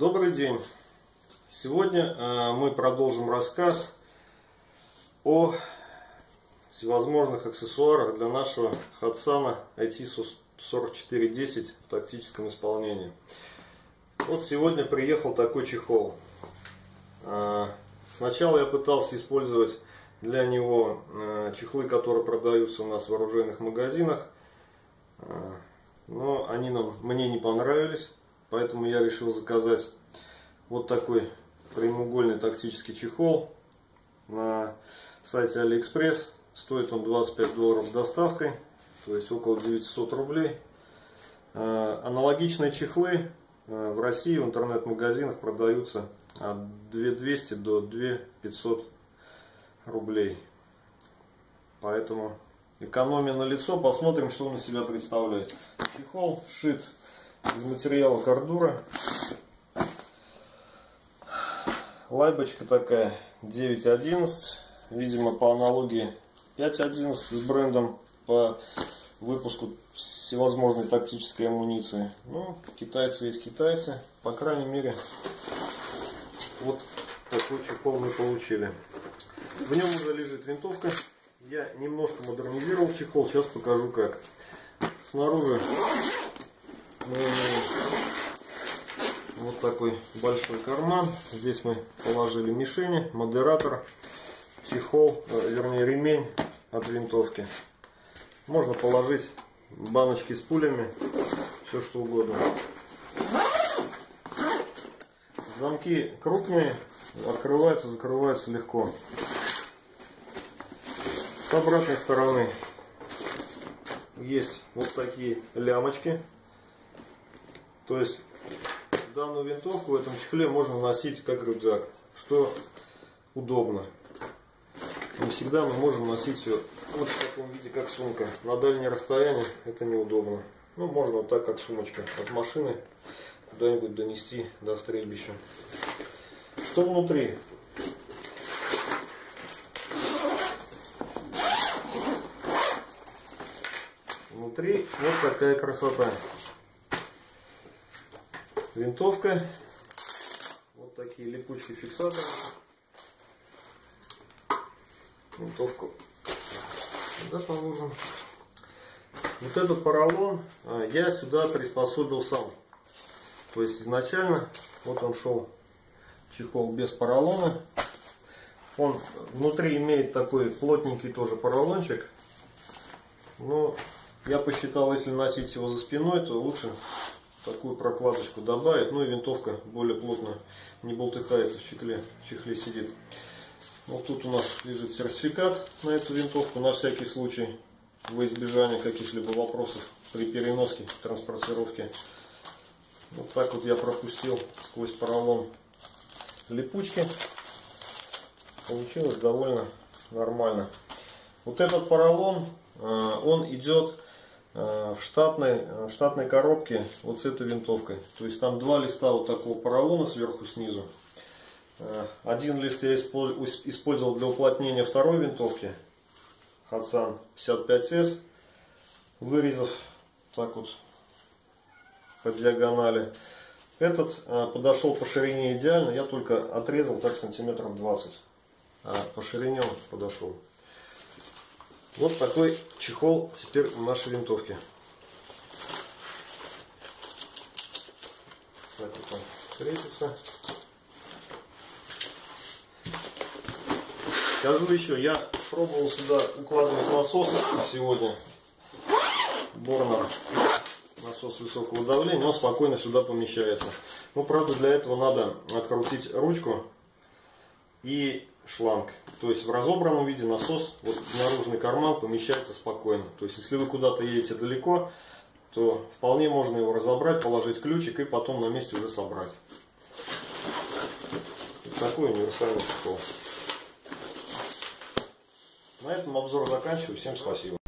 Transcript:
Добрый день! Сегодня э, мы продолжим рассказ о всевозможных аксессуарах для нашего Хатсана IT4410 в тактическом исполнении. Вот сегодня приехал такой чехол. Э, сначала я пытался использовать для него э, чехлы, которые продаются у нас в оружейных магазинах, но они нам, мне не понравились Поэтому я решил заказать вот такой прямоугольный тактический чехол на сайте Алиэкспресс. Стоит он 25 долларов с доставкой, то есть около 900 рублей. А, аналогичные чехлы а, в России в интернет-магазинах продаются от 2200 до 2500 рублей. Поэтому экономия на лицо. Посмотрим, что он из себя представляет. Чехол шит из материала кордура. Лайбочка такая 9.11. Видимо по аналогии 5.11 с брендом по выпуску всевозможной тактической амуниции. Ну, китайцы есть китайцы. По крайней мере, вот такой чехол мы получили. В нем уже лежит винтовка. Я немножко модернизировал чехол. Сейчас покажу как. Снаружи вот такой большой карман. Здесь мы положили мишени, модератор, чехол, э, вернее ремень от винтовки. Можно положить баночки с пулями, все что угодно. Замки крупные, открываются, закрываются легко. С обратной стороны есть вот такие лямочки то есть данную винтовку в этом чехле можно носить как рюкзак, что удобно. Не всегда мы можем носить ее вот в таком виде, как сумка. На дальнее расстояние это неудобно. Ну, можно вот так, как сумочка. От машины куда-нибудь донести до стрельбища. Что внутри? Внутри вот такая красота винтовка. Вот такие липучие фиксаторы. Винтовку сюда положим. Вот этот поролон а, я сюда приспособил сам. То есть изначально вот он шел чехол без поролона. Он внутри имеет такой плотненький тоже поролончик. Но я посчитал, если носить его за спиной, то лучше такую прокладочку добавить. Ну и винтовка более плотно не болтыхается в чехле, в чехле сидит. Вот тут у нас лежит сертификат на эту винтовку на всякий случай во избежание каких-либо вопросов при переноске, транспортировке. Вот так вот я пропустил сквозь поролон липучки. Получилось довольно нормально. Вот этот поролон, э, он идет в штатной, э, в штатной коробке вот с этой винтовкой. То есть там два листа вот такого поролона сверху снизу. Э, один лист я использовал для уплотнения второй винтовки. Хадсан 55S. Вырезав так вот по диагонали. Этот подошел по ширине идеально. Я только отрезал так сантиметров 20. А по ширине он подошел. Вот такой чехол теперь в нашей винтовке. Так вот он крепится. Скажу еще, я пробовал сюда укладывать насос сегодня. Борнер. Насос высокого давления, он спокойно сюда помещается. Ну, правда, для этого надо открутить ручку и шланг. То есть в разобранном виде насос, вот наружный карман помещается спокойно. То есть если вы куда-то едете далеко, то вполне можно его разобрать, положить ключик и потом на месте уже собрать. Вот такой универсальный чехол. На этом обзор заканчиваю. Всем спасибо.